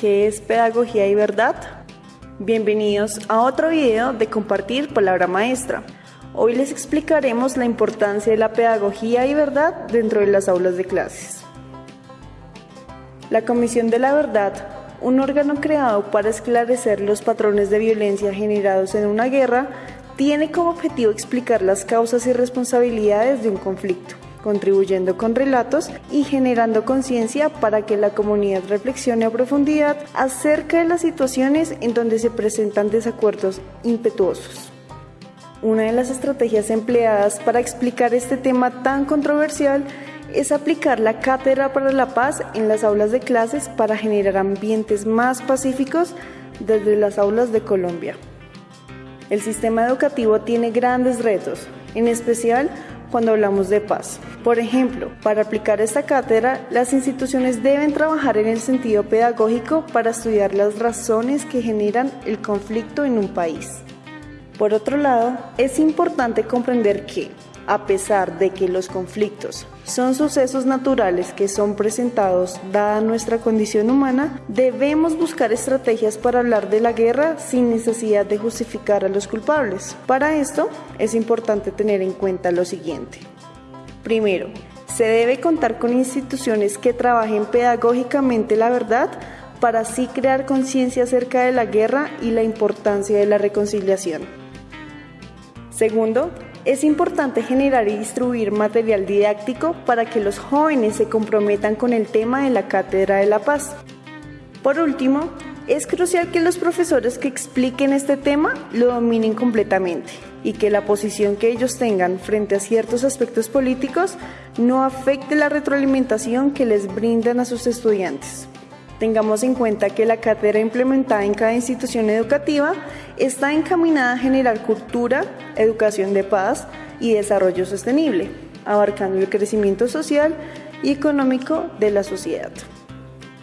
¿Qué es pedagogía y verdad? Bienvenidos a otro video de Compartir Palabra Maestra. Hoy les explicaremos la importancia de la pedagogía y verdad dentro de las aulas de clases. La Comisión de la Verdad, un órgano creado para esclarecer los patrones de violencia generados en una guerra, tiene como objetivo explicar las causas y responsabilidades de un conflicto contribuyendo con relatos y generando conciencia para que la comunidad reflexione a profundidad acerca de las situaciones en donde se presentan desacuerdos impetuosos. Una de las estrategias empleadas para explicar este tema tan controversial es aplicar la cátedra para la paz en las aulas de clases para generar ambientes más pacíficos desde las aulas de Colombia. El sistema educativo tiene grandes retos, en especial cuando hablamos de paz. Por ejemplo, para aplicar esta cátedra, las instituciones deben trabajar en el sentido pedagógico para estudiar las razones que generan el conflicto en un país. Por otro lado, es importante comprender que, a pesar de que los conflictos son sucesos naturales que son presentados dada nuestra condición humana, debemos buscar estrategias para hablar de la guerra sin necesidad de justificar a los culpables. Para esto es importante tener en cuenta lo siguiente. Primero, se debe contar con instituciones que trabajen pedagógicamente la verdad para así crear conciencia acerca de la guerra y la importancia de la reconciliación. Segundo, es importante generar y distribuir material didáctico para que los jóvenes se comprometan con el tema de la Cátedra de la Paz. Por último, es crucial que los profesores que expliquen este tema lo dominen completamente y que la posición que ellos tengan frente a ciertos aspectos políticos no afecte la retroalimentación que les brindan a sus estudiantes. Tengamos en cuenta que la cátedra implementada en cada institución educativa está encaminada a generar cultura, educación de paz y desarrollo sostenible, abarcando el crecimiento social y económico de la sociedad.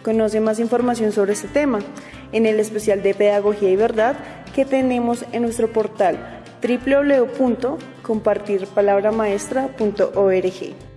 Conoce más información sobre este tema en el especial de Pedagogía y Verdad que tenemos en nuestro portal www.compartirpalabramaestra.org.